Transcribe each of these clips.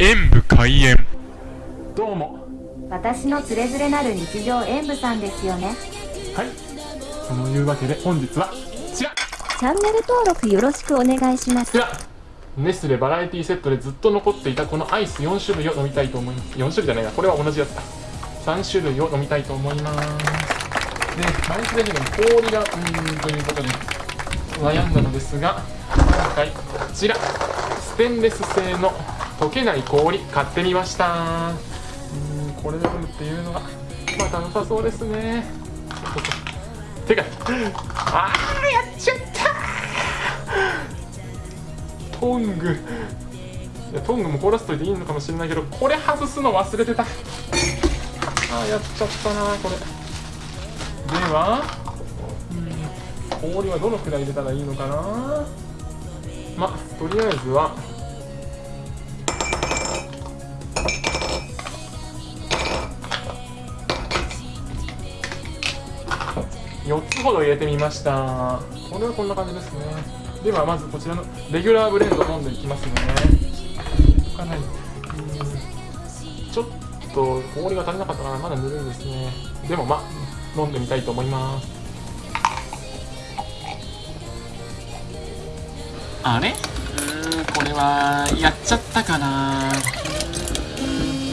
演武開演。どうも。私のつれづれなる日常演舞さんですよね。はい。そのいうわけで本日はこちら。こチャンネル登録よろしくお願いします。ちら。ネスレバラエティセットでずっと残っていたこのアイス4種類を飲みたいと思います。4種類じゃないな。これは同じやつだ3種類を飲みたいと思います。で毎日でにも氷がうーんということで悩んだのですが今回こちら。ステンレス製の溶けない氷買ってみました。うんこれで飲むっていうのがまた良さそうですね。てかあーやっちゃった。トング。いやトングも凍らせといていいのかもしれないけどこれ外すの忘れてた。あーやっちゃったなこれ。では氷はどのくらい入れたらいいのかな。まあとりあえずは4つほど入れてみました。これはこんな感じですね。ではまずこちらのレギュラーブレンド飲んでいきますね。かなりうんちょっと氷が足りなかったかな。まだぬるいですね。でもまあ飲んでみたいと思います。あれ？うーんこれはやっちゃったかな。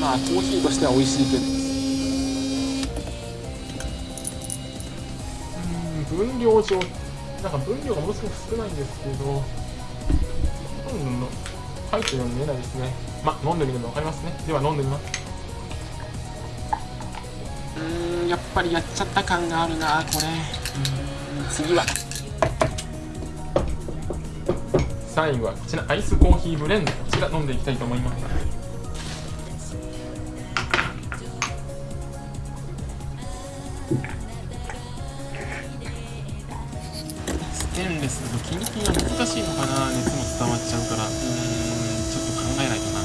まあコーヒーとしては美味しいけど分量上なんか分量がものすごく少ないんですけどうん入ってるように見えないですね。まあ飲んでみるの分かりますね。では飲んでみます。うーんやっぱりやっちゃった感があるなこれ。うーん次は。最後はこちらアイスコーヒーブレンド。こちら飲んでいきたいと思いますステンレスだとキンキンは難しいのかな熱も伝わっちゃうからうーんちょっと考えないとな。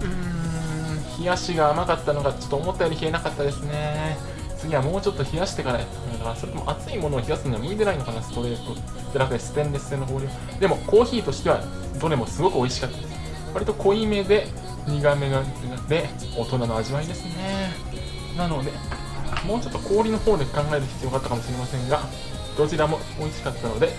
うーん冷やしが甘かったのがちょっと思ったより冷えなかったですね。次はもうちょっと冷やしてからやっただからそれとも熱いものを冷やすには向いてないのかなストレート。じゃなくてステンレス製の氷でもコーヒーとしてはどれもすごく美味しかった。です割と濃いめで苦めがで大人の味わいですね。なのでもうちょっと氷の方で考える必要があったかもしれませんがどちらも美味しかったので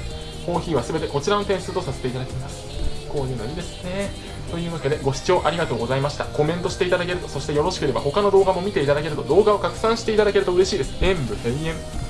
コーヒーは全てこちらの点数とさせていただきます。こういうのいいですね。というわけでご視聴ありがとうございました。コメントしていただけるとそしてよろしければ他の動画も見ていただけると動画を拡散していただけると嬉しいです。演武閉園。